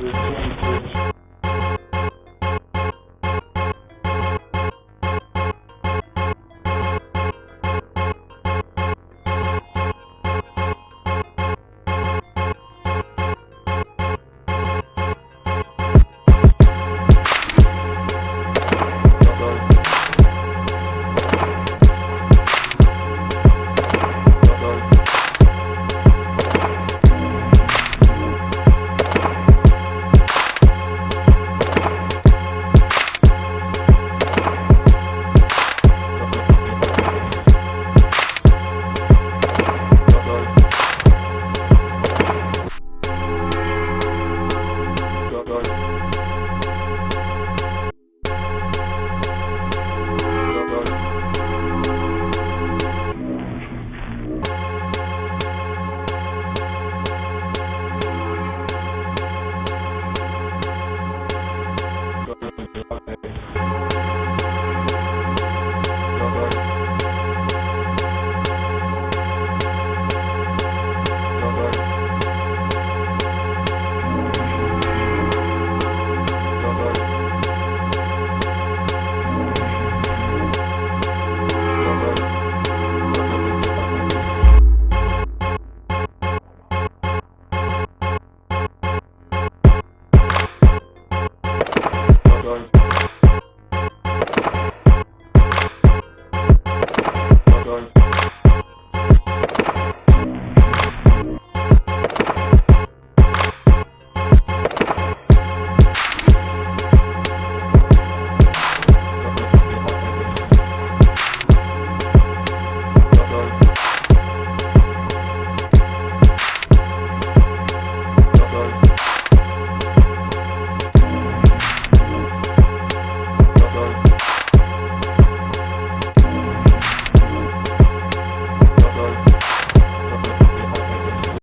Música Bye.